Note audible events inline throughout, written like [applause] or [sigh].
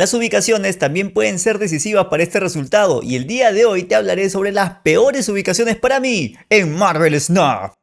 Las ubicaciones también pueden ser decisivas para este resultado y el día de hoy te hablaré sobre las peores ubicaciones para mí en Marvel Snap.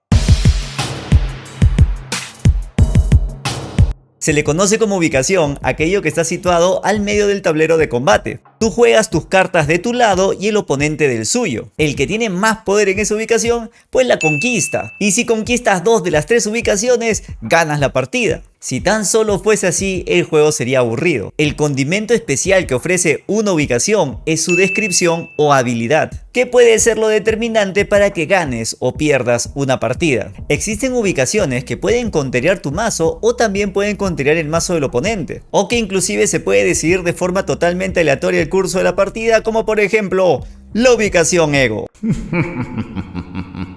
Se le conoce como ubicación aquello que está situado al medio del tablero de combate. Tú juegas tus cartas de tu lado y el oponente del suyo. El que tiene más poder en esa ubicación, pues la conquista. Y si conquistas dos de las tres ubicaciones, ganas la partida. Si tan solo fuese así, el juego sería aburrido. El condimento especial que ofrece una ubicación es su descripción o habilidad, que puede ser lo determinante para que ganes o pierdas una partida. Existen ubicaciones que pueden conterear tu mazo o también pueden conterear el mazo del oponente, o que inclusive se puede decidir de forma totalmente aleatoria el curso de la partida, como por ejemplo, la ubicación ego. [laughs]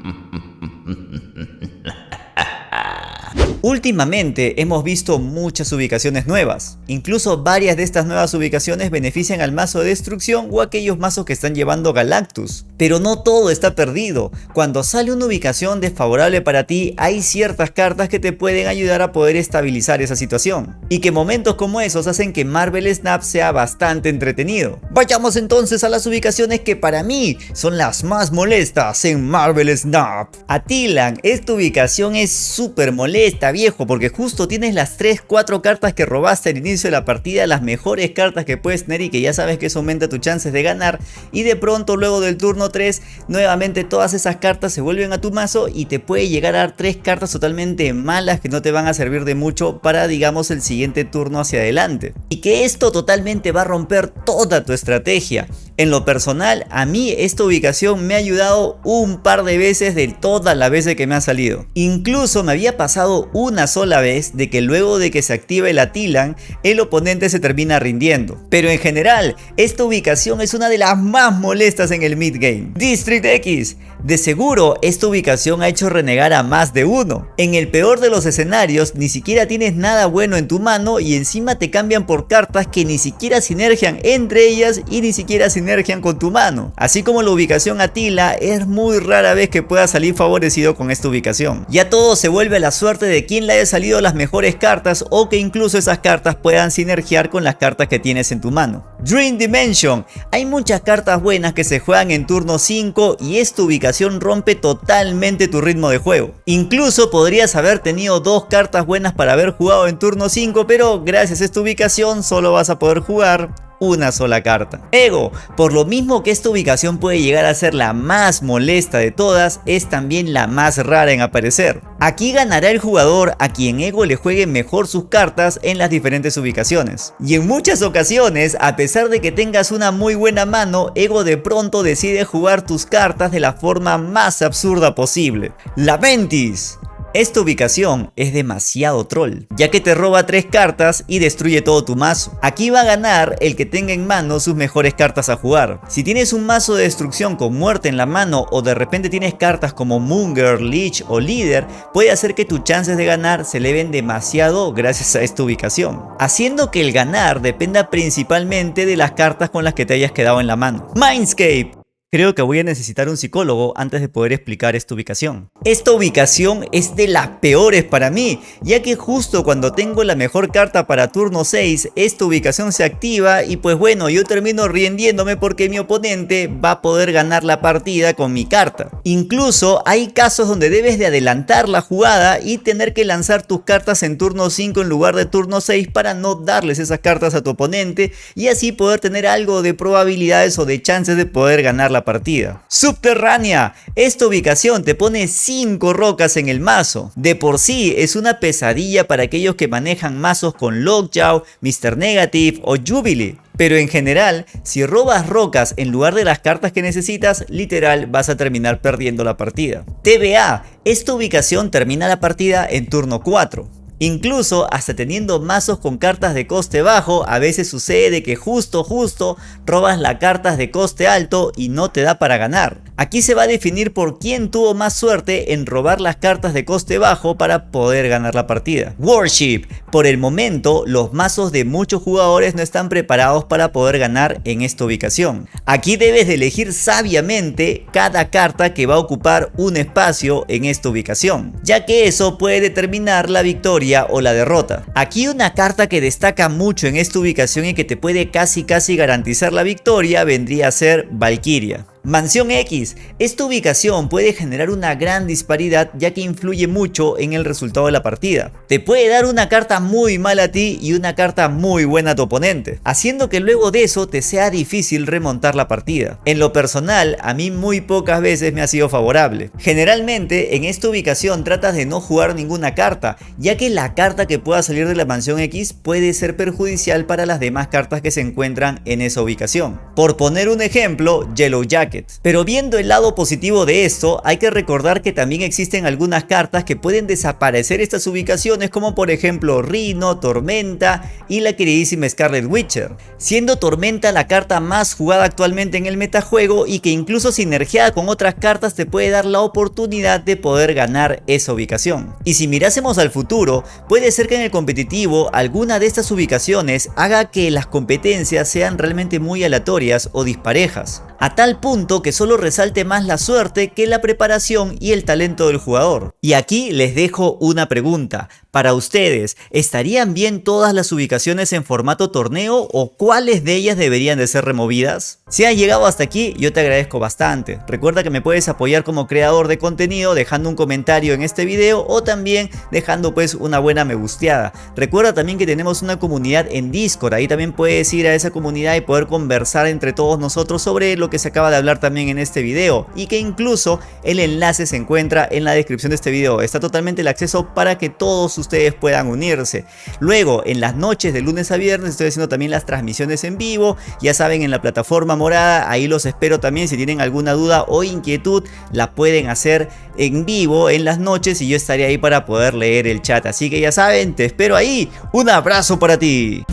Últimamente hemos visto muchas ubicaciones nuevas, incluso varias de estas nuevas ubicaciones benefician al mazo de destrucción o aquellos mazos que están llevando Galactus. Pero no todo está perdido, cuando sale una ubicación desfavorable para ti hay ciertas cartas que te pueden ayudar a poder estabilizar esa situación, y que momentos como esos hacen que Marvel Snap sea bastante entretenido. Vayamos entonces a las ubicaciones que para mí son las más molestas en Marvel Snap. Atilan, esta ubicación es súper molesta viejo porque justo tienes las 3, 4 cartas que robaste al inicio de la partida, las mejores cartas que puedes tener y que ya sabes que eso aumenta tus chances de ganar. Y de pronto luego del turno 3 nuevamente todas esas cartas se vuelven a tu mazo y te puede llegar a dar 3 cartas totalmente malas que no te van a servir de mucho para digamos el siguiente turno hacia adelante. Y que esto totalmente va a romper toda tu estrategia en lo personal, a mí esta ubicación me ha ayudado un par de veces de todas las veces que me ha salido. Incluso me había pasado una sola vez de que luego de que se active el Atilan, el oponente se termina rindiendo. Pero en general, esta ubicación es una de las más molestas en el mid game. District X. De seguro, esta ubicación ha hecho renegar a más de uno. En el peor de los escenarios, ni siquiera tienes nada bueno en tu mano y encima te cambian por cartas que ni siquiera sinergian entre ellas y ni siquiera sinergian con tu mano. Así como la ubicación Atila, es muy rara vez que pueda salir favorecido con esta ubicación. Ya todo se vuelve a la suerte de quien le haya salido las mejores cartas o que incluso esas cartas puedan sinergiar con las cartas que tienes en tu mano. Dream Dimension. Hay muchas cartas buenas que se juegan en turno 5 y esta ubicación rompe totalmente tu ritmo de juego. Incluso podrías haber tenido dos cartas buenas para haber jugado en turno 5 pero gracias a esta ubicación solo vas a poder jugar una sola carta. Ego, por lo mismo que esta ubicación puede llegar a ser la más molesta de todas, es también la más rara en aparecer. Aquí ganará el jugador a quien Ego le juegue mejor sus cartas en las diferentes ubicaciones. Y en muchas ocasiones, a pesar de que tengas una muy buena mano, Ego de pronto decide jugar tus cartas de la forma más absurda posible. La Ventis esta ubicación es demasiado troll, ya que te roba 3 cartas y destruye todo tu mazo. Aquí va a ganar el que tenga en mano sus mejores cartas a jugar. Si tienes un mazo de destrucción con muerte en la mano o de repente tienes cartas como Munger, Leech o Líder, puede hacer que tus chances de ganar se eleven demasiado gracias a esta ubicación. Haciendo que el ganar dependa principalmente de las cartas con las que te hayas quedado en la mano. Mindscape Creo que voy a necesitar un psicólogo antes de poder explicar esta ubicación. Esta ubicación es de las peores para mí, ya que justo cuando tengo la mejor carta para turno 6, esta ubicación se activa y pues bueno, yo termino rindiéndome porque mi oponente va a poder ganar la partida con mi carta. Incluso hay casos donde debes de adelantar la jugada y tener que lanzar tus cartas en turno 5 en lugar de turno 6 para no darles esas cartas a tu oponente y así poder tener algo de probabilidades o de chances de poder ganar la partida. Subterránea. Esta ubicación te pone 5 rocas en el mazo. De por sí es una pesadilla para aquellos que manejan mazos con Lockjaw, Mr. Negative o Jubilee. Pero en general, si robas rocas en lugar de las cartas que necesitas, literal vas a terminar perdiendo la partida. TBA, esta ubicación termina la partida en turno 4. Incluso hasta teniendo mazos con cartas de coste bajo, a veces sucede que justo justo robas las cartas de coste alto y no te da para ganar. Aquí se va a definir por quién tuvo más suerte en robar las cartas de coste bajo para poder ganar la partida. Worship. Por el momento, los mazos de muchos jugadores no están preparados para poder ganar en esta ubicación. Aquí debes de elegir sabiamente cada carta que va a ocupar un espacio en esta ubicación, ya que eso puede determinar la victoria o la derrota. Aquí una carta que destaca mucho en esta ubicación y que te puede casi casi garantizar la victoria vendría a ser Valkyria. Mansión X. Esta ubicación puede generar una gran disparidad ya que influye mucho en el resultado de la partida. Te puede dar una carta muy mala a ti y una carta muy buena a tu oponente, haciendo que luego de eso te sea difícil remontar la partida. En lo personal, a mí muy pocas veces me ha sido favorable. Generalmente en esta ubicación tratas de no jugar ninguna carta, ya que la carta que pueda salir de la Mansión X puede ser perjudicial para las demás cartas que se encuentran en esa ubicación. Por poner un ejemplo, Yellow Jack pero viendo el lado positivo de esto, hay que recordar que también existen algunas cartas que pueden desaparecer estas ubicaciones como por ejemplo Rhino, Tormenta y la queridísima Scarlet Witcher, siendo Tormenta la carta más jugada actualmente en el metajuego y que incluso sinergiada con otras cartas te puede dar la oportunidad de poder ganar esa ubicación. Y si mirásemos al futuro, puede ser que en el competitivo alguna de estas ubicaciones haga que las competencias sean realmente muy aleatorias o disparejas a tal que solo resalte más la suerte que la preparación y el talento del jugador. Y aquí les dejo una pregunta, para ustedes, ¿estarían bien todas las ubicaciones en formato torneo o cuáles de ellas deberían de ser removidas? Si has llegado hasta aquí, yo te agradezco bastante. Recuerda que me puedes apoyar como creador de contenido dejando un comentario en este video o también dejando pues una buena me gusteada. Recuerda también que tenemos una comunidad en Discord, ahí también puedes ir a esa comunidad y poder conversar entre todos nosotros sobre lo que se acaba de hablar también en este video y que incluso el enlace se encuentra en la descripción de este video. Está totalmente el acceso para que todos ustedes puedan unirse. Luego, en las noches de lunes a viernes estoy haciendo también las transmisiones en vivo. Ya saben, en la plataforma morada, ahí los espero también. Si tienen alguna duda o inquietud, la pueden hacer en vivo en las noches y yo estaré ahí para poder leer el chat. Así que ya saben, te espero ahí. Un abrazo para ti.